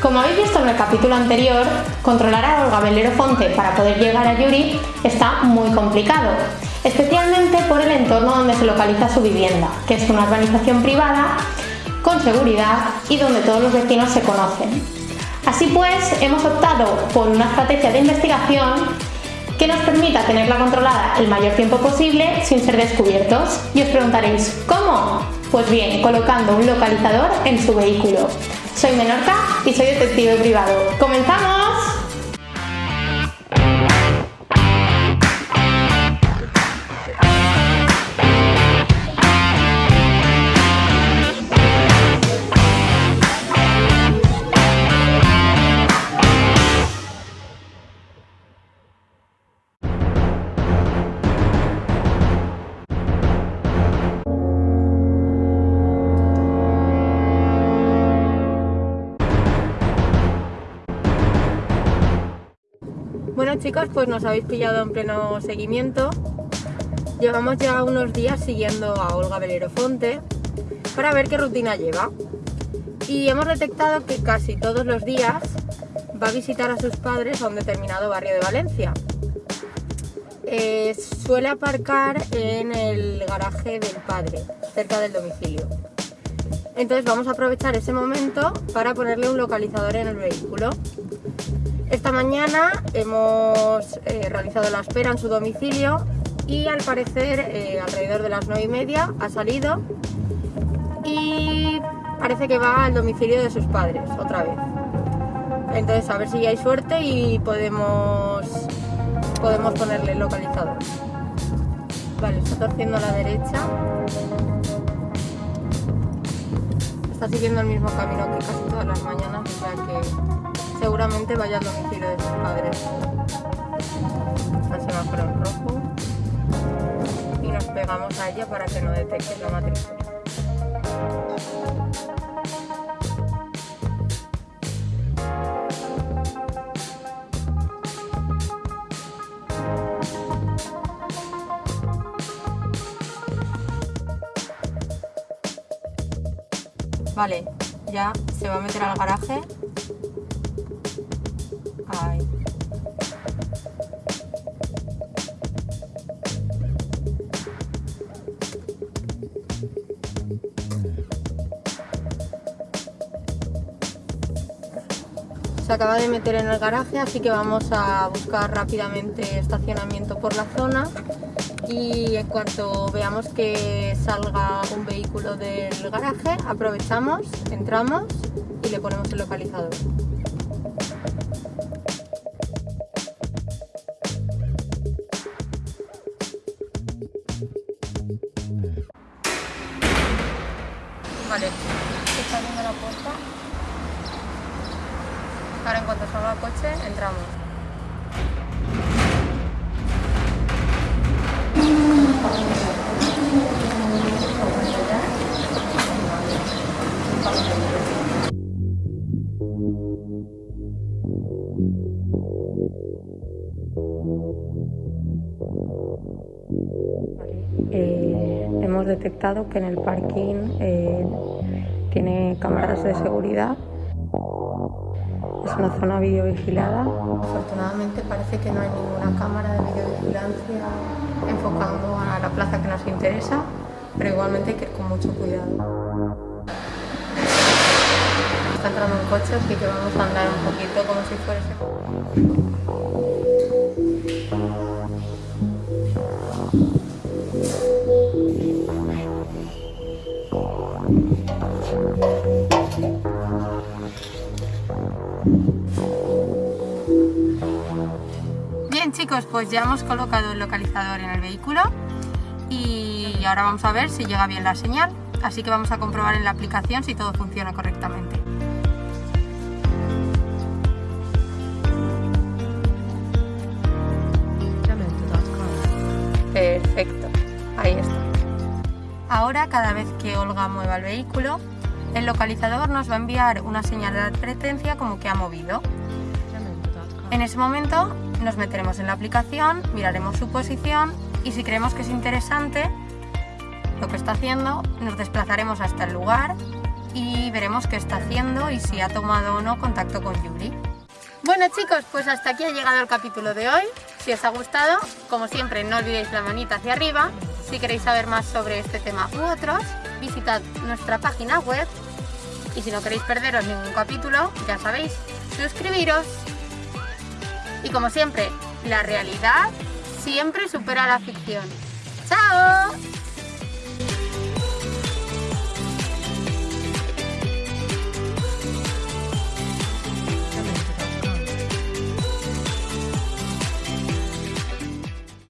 Como habéis visto en el capítulo anterior, controlar a Olga Fonte para poder llegar a Yuri está muy complicado, especialmente por el entorno donde se localiza su vivienda, que es una urbanización privada, con seguridad y donde todos los vecinos se conocen. Así pues, hemos optado por una estrategia de investigación que nos permita tenerla controlada el mayor tiempo posible sin ser descubiertos. Y os preguntaréis, ¿cómo? Pues bien, colocando un localizador en su vehículo. Soy Menorca y soy detective privado. ¡Comenzamos! Chicos, pues nos habéis pillado en pleno seguimiento. Llevamos ya unos días siguiendo a Olga Velero Fonte para ver qué rutina lleva. Y hemos detectado que casi todos los días va a visitar a sus padres a un determinado barrio de Valencia. Eh, suele aparcar en el garaje del padre, cerca del domicilio. Entonces vamos a aprovechar ese momento para ponerle un localizador en el vehículo. Esta mañana hemos eh, realizado la espera en su domicilio y al parecer eh, alrededor de las 9 y media ha salido y parece que va al domicilio de sus padres otra vez. Entonces a ver si hay suerte y podemos, podemos ponerle el localizador. Vale, está torciendo a la derecha. Está siguiendo el mismo camino que casi todas las mañanas, o sea que seguramente vaya al domicilio de sus padres. Al semáforo en rojo. Y nos pegamos a ella para que no detecte la matrícula. Vale, ya se va a meter al garaje se acaba de meter en el garaje, así que vamos a buscar rápidamente estacionamiento por la zona y en cuanto veamos que salga un vehículo del garaje, aprovechamos, entramos y le ponemos el localizador. Vale, está abriendo la puerta. Ahora en cuanto salga el coche, entramos. Detectado que en el parking eh, tiene cámaras de seguridad. Es una zona videovigilada. Afortunadamente parece que no hay ninguna cámara de videovigilancia enfocando a la plaza que nos interesa, pero igualmente hay que ir con mucho cuidado. Está entrando un coche, así que vamos a andar un poquito como si fuese... Bien chicos, pues ya hemos colocado el localizador en el vehículo y ahora vamos a ver si llega bien la señal, así que vamos a comprobar en la aplicación si todo funciona correctamente. Ahora cada vez que Olga mueva el vehículo, el localizador nos va a enviar una señal de advertencia como que ha movido. En ese momento nos meteremos en la aplicación, miraremos su posición y si creemos que es interesante lo que está haciendo, nos desplazaremos hasta el lugar y veremos qué está haciendo y si ha tomado o no contacto con Yuri. Bueno chicos, pues hasta aquí ha llegado el capítulo de hoy. Si os ha gustado, como siempre, no olvidéis la manita hacia arriba. Si queréis saber más sobre este tema u otros, visitad nuestra página web. Y si no queréis perderos ningún capítulo, ya sabéis, suscribiros. Y como siempre, la realidad siempre supera la ficción. ¡Chao!